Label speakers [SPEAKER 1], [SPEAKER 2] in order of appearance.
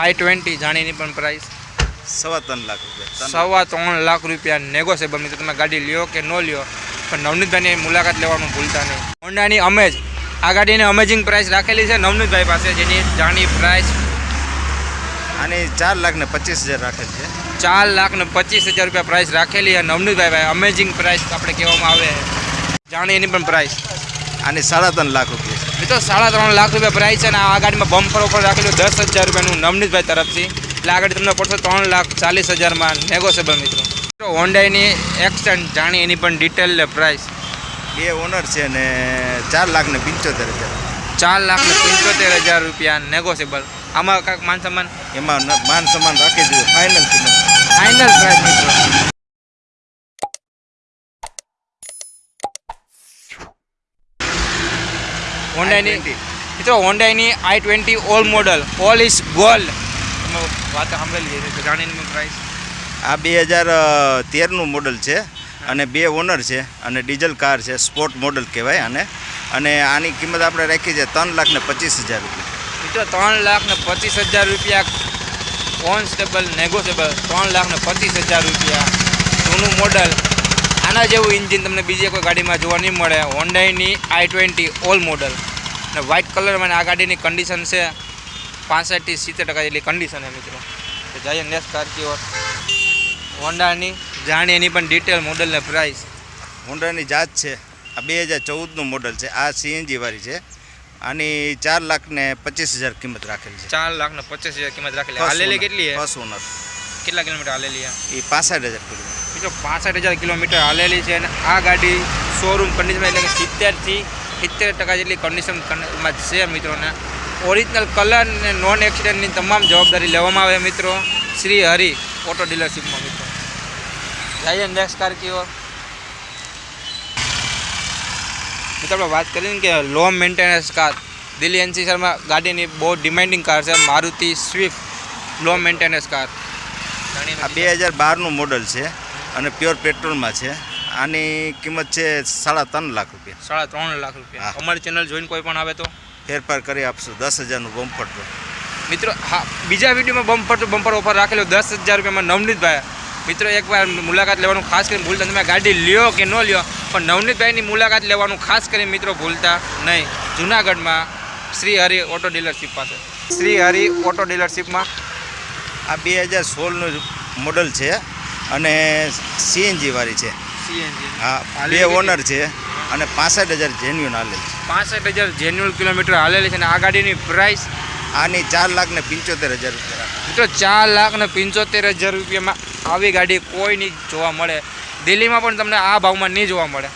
[SPEAKER 1] આઈ twenty જાણીની પણ price
[SPEAKER 2] સવા ત્રણ લાખ રૂપિયા
[SPEAKER 1] સવા ત્રણ લાખ રૂપિયા નેગોશિયેબલ મિત્રો તમે ગાડી લ્યો કે ન લ્યો પણ નવનીતભાઈની મુલાકાત લેવાનું ભૂલતા નહીં. હોન્ડાની અમેજ આ ગાડીની અમેઝિંગ પ્રાઇસ રાખેલી છે નવનીતભાઈ પાસે જેની જાણી પ્રાઇસ
[SPEAKER 2] આની ચાર લાખ ને પચીસ હજાર રાખેલી છે.
[SPEAKER 1] ચાર લાખ ને પચીસ હજાર રૂપિયા પ્રાઇસ રાખેલી છે નવનીતભાઈ. ભાઈ અમેઝિંગ પ્રાઇસ આપણે કહેવામાં આવે. જાણી એની પણ પ્રાઇસ
[SPEAKER 2] આની સાડા ત્રણ લાખ રૂપિયા
[SPEAKER 1] મિત્રો સાડા ત્રણ લાખ રૂપિયા પ્રાઇસ છે અને આ ગાડીમાં બમ્પર ઓફર રાખેલું દસ હજાર રૂપિયાનું નવનીતભાઈ તરફથી. એટલે આ ગાડી તમને પડશે ત્રણ લાખ ચાલીસ હજારમાં નેગોશિયેબલ મિત્રો. મિત્રો હોન્ડાઈની એક્સટેન્ડ જાણી એની પણ ડિટેલ પ્રાઇસ
[SPEAKER 2] બે ઓનર છે ને ચાર લાખ ને પંચોતેર હજાર.
[SPEAKER 1] ચાર લાખ ને પંચોતેર હજાર રૂપિયા નેગોશિયેબલ આમાં કાંઈક માન સન્માન?
[SPEAKER 2] એમાં માન સમાન રાખી દીધું. ફાઇનલ
[SPEAKER 1] ફાઇનલ પ્રાઇસ મિત્રો. હોન્ડાઈની
[SPEAKER 2] I-20.
[SPEAKER 1] મિત્રો હોન્ડાઈની I twenty all model all is gold વાત સાંભળેલી છે જાણીની પ્રાઇસ
[SPEAKER 2] આ બે હજાર તેરનું મોડલ છે અને બે ઓનર છે અને ડીઝલ કાર છે સ્પોર્ટ મોડલ કહેવાય આને. અને આની કિંમત આપણે રાખી છે ત્રણ લાખ ને પચીસ હજાર રૂપિયા.
[SPEAKER 1] મિત્રો ત્રણ લાખ ને પચીસ હજાર રૂપિયા કોન્સ્ટેબલ નેગોશિયેબલ ત્રણ લાખ ને પચીસ હજાર રૂપિયા. જૂનું મોડલ આના જેવું ઇન્જિન તમને બીજી કોઈ ગાડીમાં જોવા નહીં મળે. હોન્ડાઈની આઈ ટ્વેન્ટી ઓલ મોડલ અને વ્હાઇટ કલરમાં આ ગાડીની કન્ડિશન છે પાસઠથી સિત્તેર ટકા જેટલી કન્ડિશન છે મિત્રો. તો જઈએ નેક્સ્ટ કાર હોન્ડાની જાણી એની પણ ડિટેલ મોડલ ને પ્રાઇસ
[SPEAKER 2] હોન્ડાની જાત છે. આ બે હજાર ચૌદનું મોડલ છે. આ સીએનજીવાળી છે. આની ચાર લાખ ને પચીસ હજાર કિંમત રાખેલી છે.
[SPEAKER 1] ચાર લાખ ને પચીસ હજાર કિંમત રાખેલી. હાલેલી કેટલી છે?
[SPEAKER 2] ફર્સ્ટ ઓનર
[SPEAKER 1] કેટલા કિલોમીટર હાલેલી
[SPEAKER 2] એ પાસઠ હજાર કિલોમીટર.
[SPEAKER 1] મિત્રો પાસઠ હજાર કિલોમીટર હાલેલી છે અને આ ગાડી શોરૂમ કન્ડિશનમાં એટલે કે સિત્તેરથી સિત્તેર ટકા જેટલી કન્ડિશનમાં છે મિત્રોને ઓરિજિનલ કલર અને નોન એક્સિડન્ટની તમામ જવાબદારી લેવામાં આવે મિત્રો. શ્રી હરિ ઓટો ડીલરશીપમાં મિત્રો. જઈએ નેક્સ્ટ ઓર. મિત્રો, આપણે વાત કરીને કે લો મેન્ટેનન્સ કાર દિલ્હી એનસીસરમાં ગાડીની બહુ ડિમાન્ડિંગ કાર છે, Maruti Swift low maintenance car
[SPEAKER 2] આ બે હજાર બારનું મોડલ છે. અને પ્યોર પેટ્રોલમાં છે. આની કિંમત છે સાડા ત્રણ લાખ રૂપિયા.
[SPEAKER 1] સાડા ત્રણ લાખ રૂપિયા. અમારી ચેનલ જોઈને કોઈ પણ આવે તો?
[SPEAKER 2] ફેરફાર કરી આપશું. દસ હજારનું બમ્પર તો
[SPEAKER 1] મિત્રો હા બીજા વિડીયોમાં બમ્પર તો બમ્પર ઓફર રાખેલો દસ હજાર રૂપિયામાં નવનીતભાઈ. મિત્રો એકવાર મુલાકાત લેવાનું ખાસ કરીને ભૂલતા તમે ગાડી લ્યો કે ન લ્યો પણ નવનીતભાઈની મુલાકાત લેવાનું ખાસ કરીને મિત્રો ભૂલતા નહીં. જુનાગઢમાં શ્રી હરિ ઓટો ડીલરશીપ પાસે. શ્રી હરિ ઓટો ડીલરશીપમાં
[SPEAKER 2] આ બે હજાર સોળનું મોડલ છે. અને સીએનજી વાળી છે. હા બે ઓનર છે અને પાસઠ હજાર જેન્યુન હાલે છે.
[SPEAKER 1] પાસઠ હજાર જેન્યુન કિલોમીટર હાલેલી છે અને આ ગાડીની પ્રાઇસ
[SPEAKER 2] આની ચાર લાખ ને પંચોતેર હજાર રૂપિયા.
[SPEAKER 1] મિત્રો ચાર લાખ ને પંચોતેર હજાર રૂપિયામાં આવી ગાડી કોઈ નહીં જોવા મળે? દિલ્હીમાં પણ તમને આ ભાવમાં નહીં જોવા મળે.